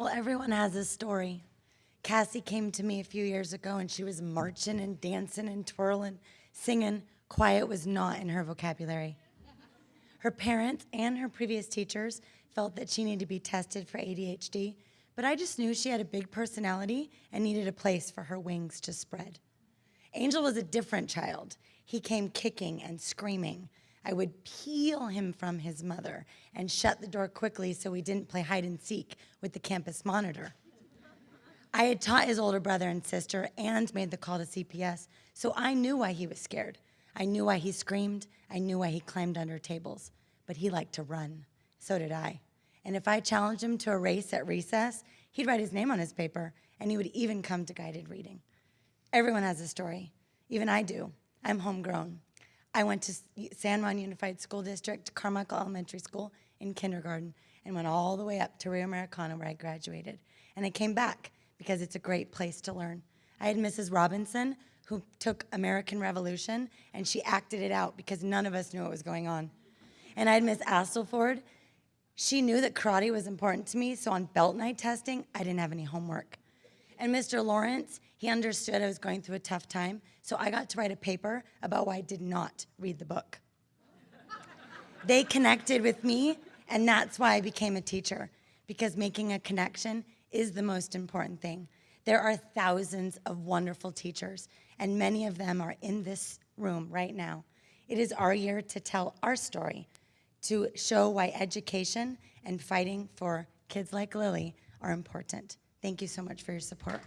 Well, everyone has a story. Cassie came to me a few years ago and she was marching and dancing and twirling, singing. Quiet was not in her vocabulary. Her parents and her previous teachers felt that she needed to be tested for ADHD, but I just knew she had a big personality and needed a place for her wings to spread. Angel was a different child. He came kicking and screaming. I would peel him from his mother and shut the door quickly so he didn't play hide and seek with the campus monitor. I had taught his older brother and sister and made the call to CPS, so I knew why he was scared. I knew why he screamed. I knew why he climbed under tables. But he liked to run. So did I. And if I challenged him to a race at recess, he'd write his name on his paper, and he would even come to guided reading. Everyone has a story. Even I do. I'm homegrown. I went to San Juan Unified School District, Carmichael Elementary School in kindergarten, and went all the way up to Rio Americano where I graduated. And I came back because it's a great place to learn. I had Mrs. Robinson who took American Revolution and she acted it out because none of us knew what was going on. And I had Miss Astleford. She knew that karate was important to me, so on belt night testing, I didn't have any homework. And Mr. Lawrence, he understood I was going through a tough time, so I got to write a paper about why I did not read the book. they connected with me, and that's why I became a teacher, because making a connection is the most important thing. There are thousands of wonderful teachers, and many of them are in this room right now. It is our year to tell our story, to show why education and fighting for kids like Lily are important. Thank you so much for your support.